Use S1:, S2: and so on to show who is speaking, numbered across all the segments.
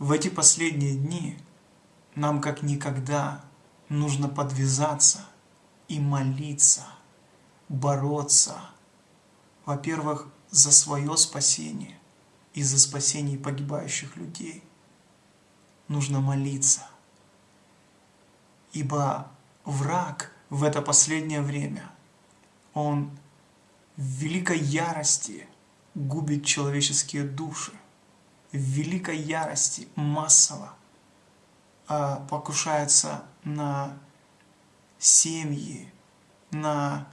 S1: в эти последние дни нам как никогда нужно подвязаться и молиться, бороться, во-первых, за свое спасение и за спасение погибающих людей. Нужно молиться, ибо враг в это последнее время, он в великой ярости губит человеческие души, в великой ярости массово а, покушается на семьи, на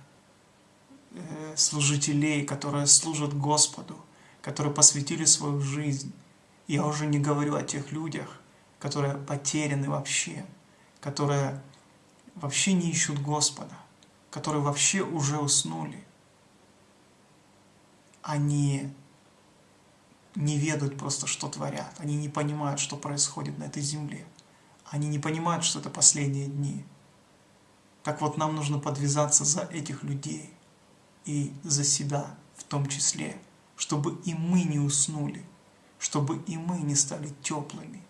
S1: э, служителей, которые служат Господу, которые посвятили свою жизнь. Я уже не говорю о тех людях, которые потеряны вообще, которые вообще не ищут Господа, которые вообще уже уснули. Они не ведают просто, что творят. Они не понимают, что происходит на этой земле. Они не понимают, что это последние дни. Так вот, нам нужно подвязаться за этих людей и за себя в том числе, чтобы и мы не уснули, чтобы и мы не стали теплыми,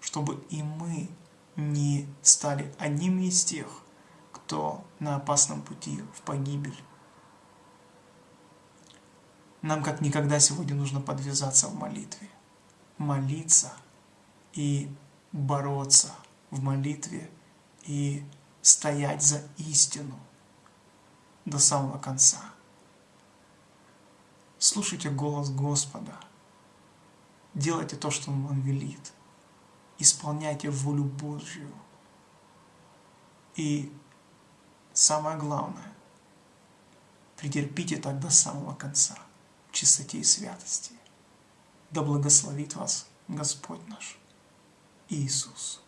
S1: чтобы и мы не стали одним из тех, кто на опасном пути в погибель. Нам как никогда сегодня нужно подвязаться в молитве, молиться и бороться в молитве и стоять за истину до самого конца. Слушайте голос Господа, делайте то, что Он велит, исполняйте волю Божью. И самое главное, претерпите так до самого конца чистоте и святости. Да благословит вас Господь наш. Иисус.